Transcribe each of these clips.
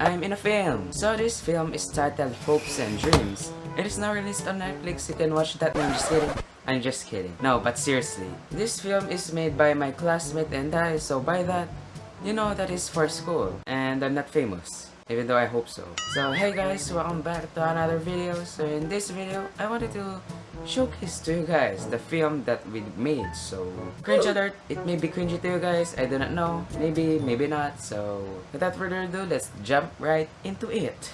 I'm in a film. So this film is titled Hopes and Dreams. It is now released on Netflix. You can watch that. I'm just kidding. I'm just kidding. No, but seriously. This film is made by my classmate and I, so by that, you know that is for school. And I'm not famous. Even though I hope so. So hey guys, welcome back to another video. So in this video, I wanted to showcase to you guys the film that we made. So cringe alert, it may be cringy to you guys. I do not know. Maybe, maybe not. So without further ado, let's jump right into it.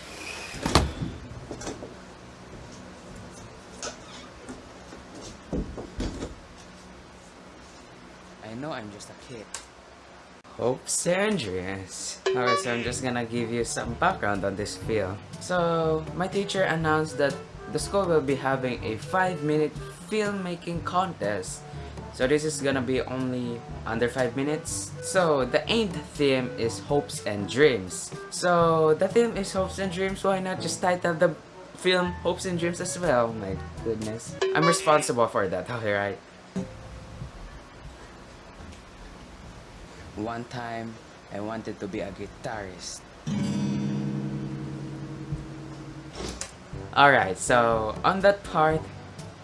I know I'm just a kid. Hopes and dreams. Alright, so I'm just gonna give you some background on this film. So, my teacher announced that the school will be having a 5 minute filmmaking contest. So this is gonna be only under 5 minutes. So the aimed theme is hopes and dreams. So the theme is hopes and dreams, why not just title the film Hopes and Dreams as well? My goodness. I'm responsible for that, alright? One time, I wanted to be a guitarist. Alright, so on that part,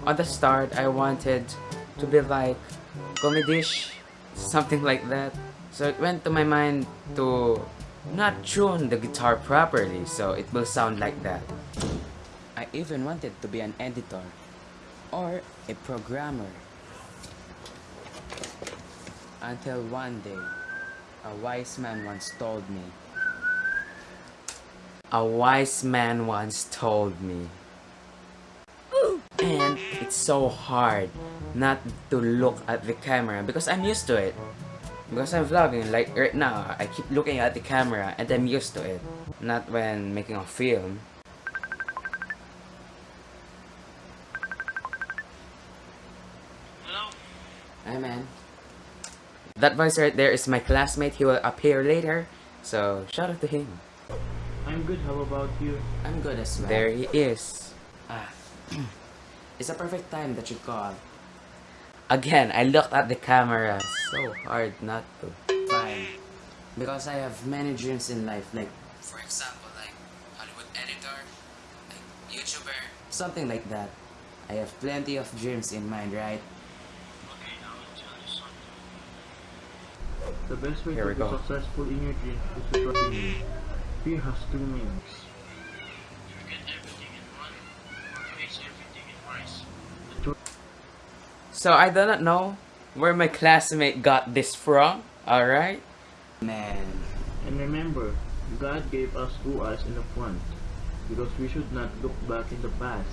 on the start, I wanted to be like comedish, something like that. So it went to my mind to not tune the guitar properly, so it will sound like that. I even wanted to be an editor or a programmer. Until one day, a wise man once told me. A wise man once told me. And it's so hard not to look at the camera because I'm used to it. Because I'm vlogging, like right now, I keep looking at the camera and I'm used to it. Not when making a film. Hello? Hi man. That voice right there is my classmate. He will appear later. So shout out to him. I'm good, how about you? I'm good as well. There he is. Ah. it's a perfect time that you called. Again, I looked at the camera. So hard not to. Fine. Because I have many dreams in life. Like, for example, like Hollywood editor, like YouTuber, something like that. I have plenty of dreams in mind, right? Okay, I will tell you something. The best way Here to be go. successful in your dream is to trust in you. Fear has two meanings. You get everything in one, or face everything in twice. So I do not know where my classmate got this from. Alright? Man. And remember, God gave us two eyes in the front, because we should not look back in the past.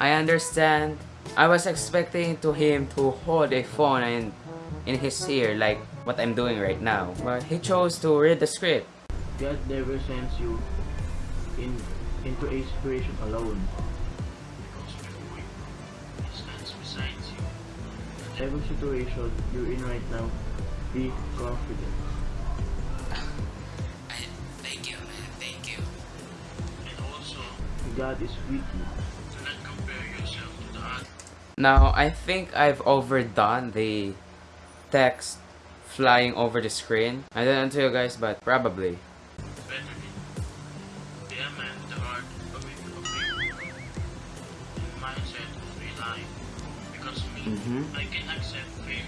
I understand. I was expecting to him to hold a phone in, in his ear like what I'm doing right now. But he chose to read the script. God never sends you in into a situation alone. Because before you, He stands beside you. Every situation you're in right now, be confident. Thank you, man. Thank you. And also, God is with you. Do not compare yourself to the others. Now, I think I've overdone the text flying over the screen. I don't know to you guys, but probably. Because me, Mhm. I can accept failure,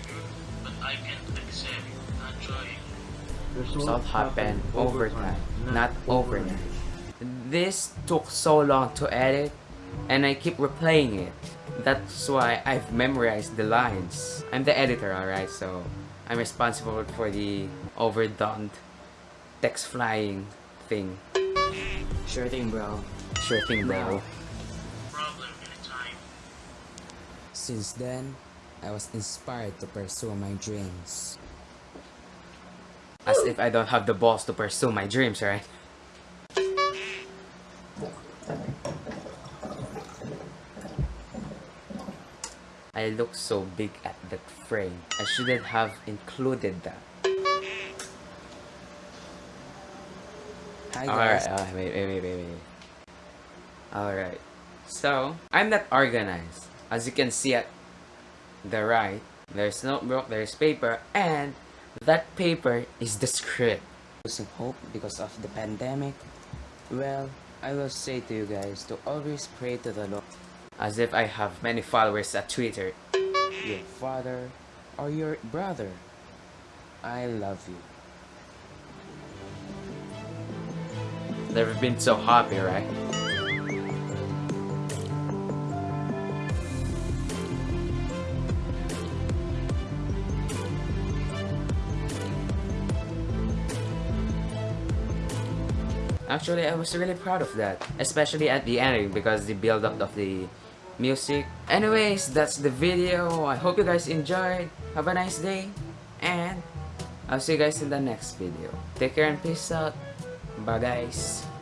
but I can't accept not trying. Result happened over time, not overnight. This took so long to edit, and I keep replaying it. That's why I've memorized the lines. I'm the editor, alright, so I'm responsible for the overdone text flying thing. Sure thing, bro. Sure thing, bro. Since then, I was inspired to pursue my dreams. As if I don't have the balls to pursue my dreams, right? I look so big at that frame. I shouldn't have included that. Alright, wait, wait, wait, wait, wait. Alright. So, I'm not organized. As you can see at the right, there's notebook, there's paper, and that paper is the script. losing hope because of the pandemic, well, I will say to you guys to always pray to the Lord. As if I have many followers at Twitter. Your father or your brother. I love you. Never been so happy, right? Actually, I was really proud of that, especially at the ending because the build up of the music. Anyways, that's the video. I hope you guys enjoyed. Have a nice day, and I'll see you guys in the next video. Take care and peace out. Bye guys.